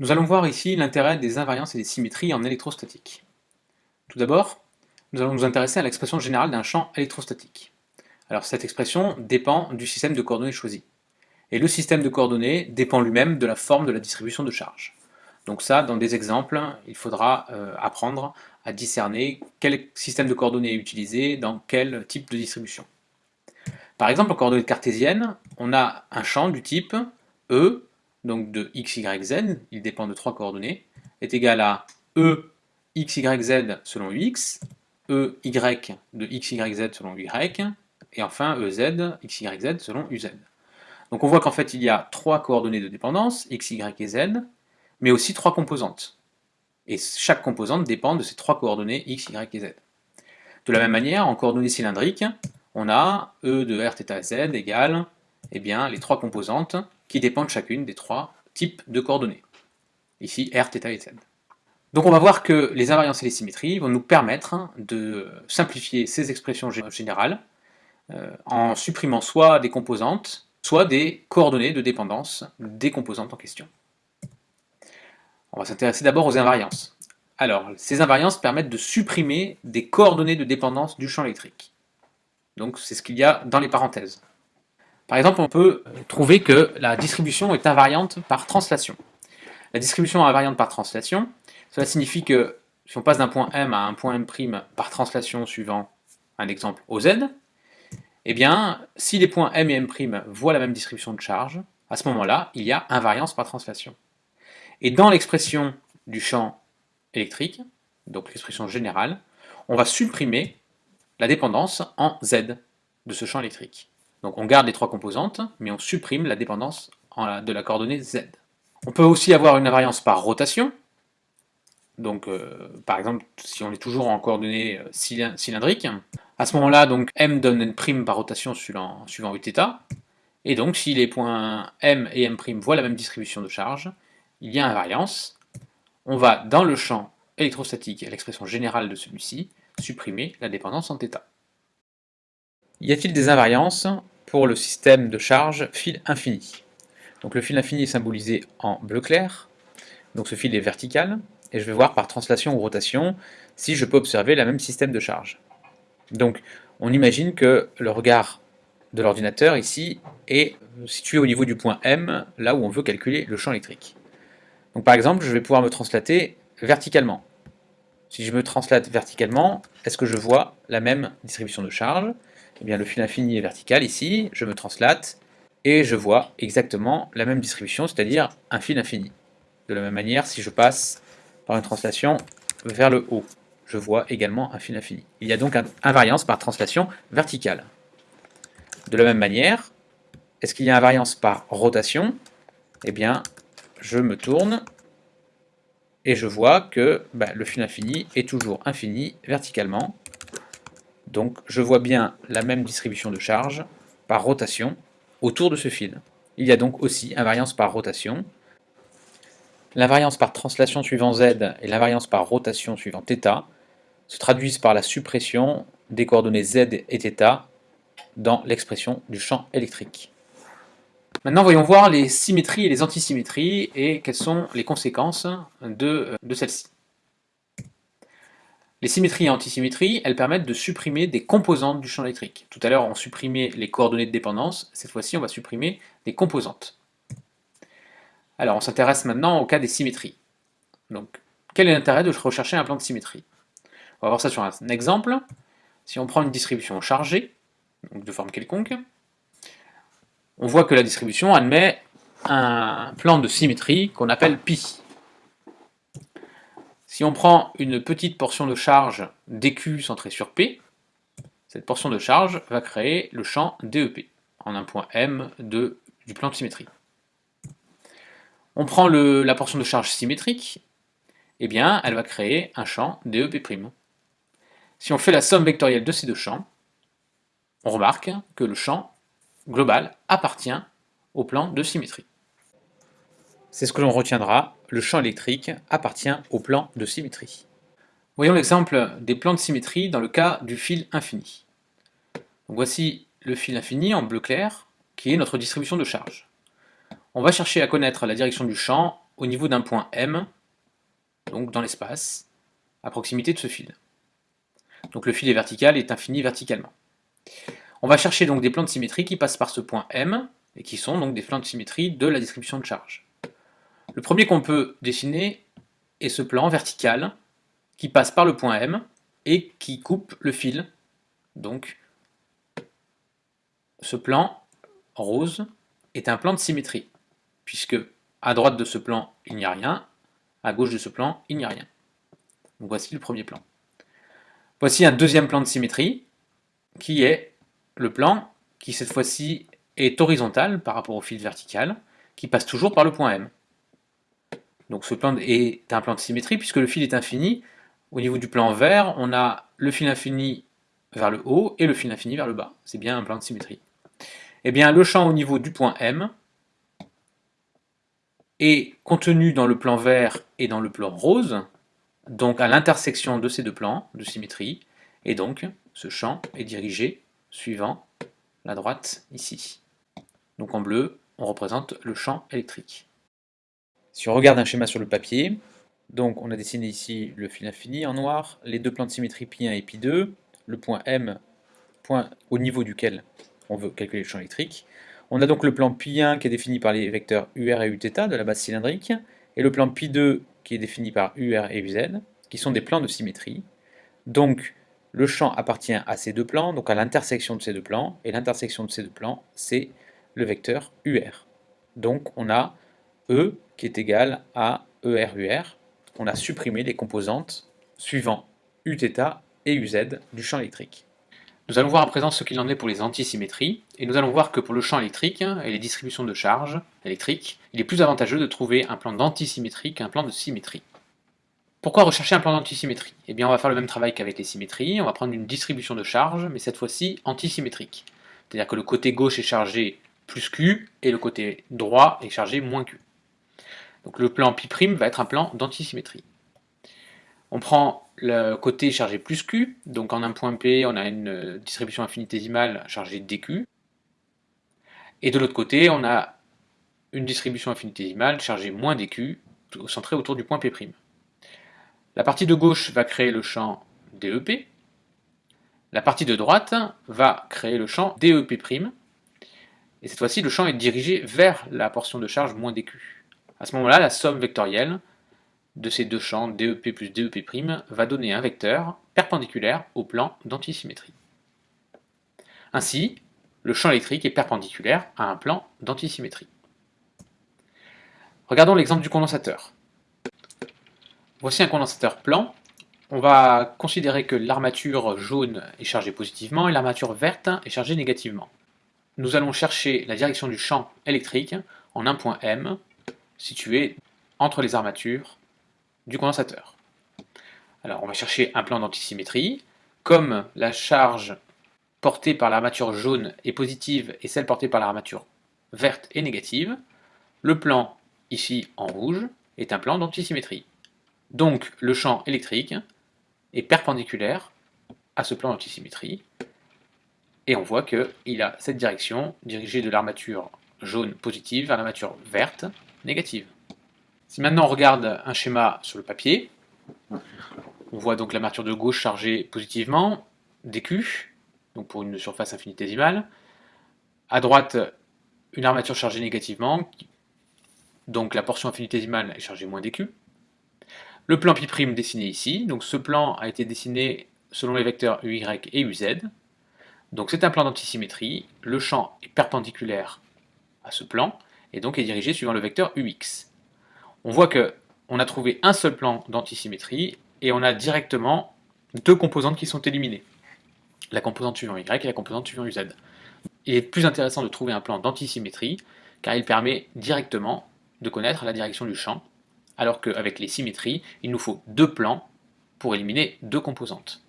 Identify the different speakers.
Speaker 1: Nous allons voir ici l'intérêt des invariances et des symétries en électrostatique. Tout d'abord, nous allons nous intéresser à l'expression générale d'un champ électrostatique. Alors cette expression dépend du système de coordonnées choisi. Et le système de coordonnées dépend lui-même de la forme de la distribution de charge. Donc ça, dans des exemples, il faudra euh, apprendre à discerner quel système de coordonnées est utilisé dans quel type de distribution. Par exemple, en coordonnées cartésiennes, on a un champ du type E donc de x, y, z, il dépend de trois coordonnées, est égal à e x, y, z selon ux, e, y de x, y, z selon y, et enfin ez, x, y, z selon uz. Donc on voit qu'en fait il y a trois coordonnées de dépendance, x, y et z, mais aussi trois composantes. Et chaque composante dépend de ces trois coordonnées x, y et z. De la même manière, en coordonnées cylindriques, on a e de r, θ, z égale eh bien, les trois composantes qui dépendent chacune des trois types de coordonnées. Ici, R, θ et Z. Donc on va voir que les invariances et les symétries vont nous permettre de simplifier ces expressions générales euh, en supprimant soit des composantes, soit des coordonnées de dépendance des composantes en question. On va s'intéresser d'abord aux invariances. Alors, ces invariances permettent de supprimer des coordonnées de dépendance du champ électrique. Donc c'est ce qu'il y a dans les parenthèses. Par exemple, on peut trouver que la distribution est invariante par translation. La distribution invariante par translation, cela signifie que si on passe d'un point M à un point M' par translation suivant un exemple OZ, eh bien, si les points M et M' voient la même distribution de charge, à ce moment-là, il y a invariance par translation. Et dans l'expression du champ électrique, donc l'expression générale, on va supprimer la dépendance en Z de ce champ électrique. Donc on garde les trois composantes, mais on supprime la dépendance de la coordonnée z. On peut aussi avoir une invariance par rotation. Donc euh, par exemple, si on est toujours en coordonnées euh, cylindriques, à ce moment-là, donc m donne n' par rotation suivant, suivant uθ, et donc si les points m et m' voient la même distribution de charge, il y a invariance. On va dans le champ électrostatique, l'expression générale de celui-ci, supprimer la dépendance en θ. Y a-t-il des invariances? Pour le système de charge fil infini. Donc le fil infini est symbolisé en bleu clair, donc ce fil est vertical, et je vais voir par translation ou rotation si je peux observer le même système de charge. Donc on imagine que le regard de l'ordinateur ici est situé au niveau du point M, là où on veut calculer le champ électrique. Donc par exemple, je vais pouvoir me translater verticalement. Si je me translate verticalement, est-ce que je vois la même distribution de charge? Eh bien, le fil infini est vertical ici, je me translate, et je vois exactement la même distribution, c'est-à-dire un fil infini. De la même manière, si je passe par une translation vers le haut, je vois également un fil infini. Il y a donc une invariance par translation verticale. De la même manière, est-ce qu'il y a invariance par rotation? Eh bien, je me tourne et je vois que bah, le fil infini est toujours infini verticalement. Donc je vois bien la même distribution de charge par rotation autour de ce fil. Il y a donc aussi invariance par rotation. L'invariance par translation suivant z et l'invariance par rotation suivant θ se traduisent par la suppression des coordonnées z et θ dans l'expression du champ électrique. Maintenant, voyons voir les symétries et les antisymétries et quelles sont les conséquences de, de celles-ci. Les symétries et antisymétries, elles permettent de supprimer des composantes du champ électrique. Tout à l'heure, on supprimait les coordonnées de dépendance, cette fois-ci, on va supprimer des composantes. Alors, on s'intéresse maintenant au cas des symétries. Donc, quel est l'intérêt de rechercher un plan de symétrie? On va voir ça sur un exemple. Si on prend une distribution chargée, donc de forme quelconque, on voit que la distribution admet un plan de symétrie qu'on appelle pi. Si on prend une petite portion de charge dQ centrée sur P, cette portion de charge va créer le champ DEP, en un point M du plan de symétrie. On prend la portion de charge symétrique, eh bien, elle va créer un champ DEP'. Si on fait la somme vectorielle de ces deux champs, on remarque que le champ global appartient au plan de symétrie. C'est ce que l'on retiendra, le champ électrique appartient au plan de symétrie. Voyons l'exemple des plans de symétrie dans le cas du fil infini. voici le fil infini en bleu clair, qui est notre distribution de charge. On va chercher à connaître la direction du champ au niveau d'un point M, donc dans l'espace, à proximité de ce fil. Donc le fil est vertical et est infini verticalement. On va chercher donc des plans de symétrie qui passent par ce point M, et qui sont donc des plans de symétrie de la distribution de charge. Le premier qu'on peut dessiner est ce plan vertical, qui passe par le point M, et qui coupe le fil. Donc, ce plan rose est un plan de symétrie, puisque à droite de ce plan, il n'y a rien, à gauche de ce plan, il n'y a rien. Voici le premier plan. Voici un deuxième plan de symétrie, qui est le plan qui cette fois-ci est horizontal par rapport au fil vertical, qui passe toujours par le point M. Donc ce plan est un plan de symétrie, puisque le fil est infini. Au niveau du plan vert, on a le fil infini vers le haut et le fil infini vers le bas. C'est bien un plan de symétrie. Eh bien, le champ au niveau du point M est contenu dans le plan vert et dans le plan rose, donc à l'intersection de ces deux plans de symétrie, et donc ce champ est dirigé suivant la droite ici. Donc en bleu, on représente le champ électrique. Si on regarde un schéma sur le papier, donc on a dessiné ici le fil infini en noir, les deux plans de symétrie pi1 et pi2, le point M, point au niveau duquel on veut calculer le champ électrique. On a donc le plan pi1 qui est défini par les vecteurs UR et Uθ de la base cylindrique, et le plan pi2 qui est défini par UR et UZ, qui sont des plans de symétrie. Donc le champ appartient à ces deux plans, donc à l'intersection de ces deux plans, et l'intersection de ces deux plans, c'est le vecteur UR. Donc on a E qui est égal à ER-UR. On a supprimé les composantes suivant Uθ et UZ du champ électrique. Nous allons voir à présent ce qu'il en est pour les antisymétries, et nous allons voir que pour le champ électrique et les distributions de charges électriques, il est plus avantageux de trouver un plan d'antisymétrie qu'un plan de symétrie. Pourquoi rechercher un plan d'antisymétrie? Eh bien on va faire le même travail qu'avec les symétries, on va prendre une distribution de charges, mais cette fois-ci antisymétrique. C'est-à-dire que le côté gauche est chargé plus Q, et le côté droit est chargé moins Q. Donc le plan π' va être un plan d'antisymétrie. On prend le côté chargé plus Q, donc en un point P, on a une distribution infinitésimale chargée dQ, et de l'autre côté, on a une distribution infinitésimale chargée moins dQ, centrée autour du point P'. La partie de gauche va créer le champ DEP, la partie de droite va créer le champ DEP', et cette fois-ci, le champ est dirigé vers la portion de charge moins dQ. À ce moment-là, la somme vectorielle de ces deux champs, DEP plus DEP', va donner un vecteur perpendiculaire au plan d'antisymétrie. Ainsi, le champ électrique est perpendiculaire à un plan d'antisymétrie. Regardons l'exemple du condensateur. Voici un condensateur plan. On va considérer que l'armature jaune est chargée positivement et l'armature verte est chargée négativement. Nous allons chercher la direction du champ électrique en un point M situé entre les armatures du condensateur. Alors on va chercher un plan d'antisymétrie. Comme la charge portée par l'armature jaune est positive et celle portée par l'armature verte est négative, le plan ici en rouge est un plan d'antisymétrie. Donc le champ électrique est perpendiculaire à ce plan d'antisymétrie et on voit qu'il a cette direction dirigée de l'armature jaune positive vers l'armature verte négative. Si maintenant on regarde un schéma sur le papier, on voit donc l'armature de gauche chargée positivement, dQ, donc pour une surface infinitésimale. À droite, une armature chargée négativement, donc la portion infinitésimale est chargée moins dQ. Le plan π' dessiné ici, donc ce plan a été dessiné selon les vecteurs UY et UZ. Donc c'est un plan d'antisymétrie, le champ est perpendiculaire à ce plan, et donc est dirigé suivant le vecteur UX on voit qu'on a trouvé un seul plan d'antisymétrie et on a directement deux composantes qui sont éliminées. La composante suivant Y et la composante suivant UZ. Il est plus intéressant de trouver un plan d'antisymétrie car il permet directement de connaître la direction du champ, alors qu'avec les symétries, il nous faut deux plans pour éliminer deux composantes.